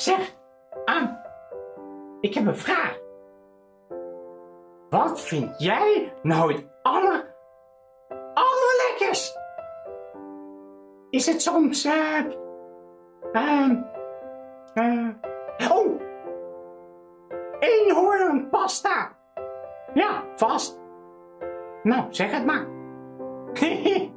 Zeg, Aan, ik heb een vraag. Wat vind jij nou het aller, allerlekkerst? Is het soms, eh, uh, eh, oh, eenhoornpasta. Ja, vast. Nou, zeg het maar.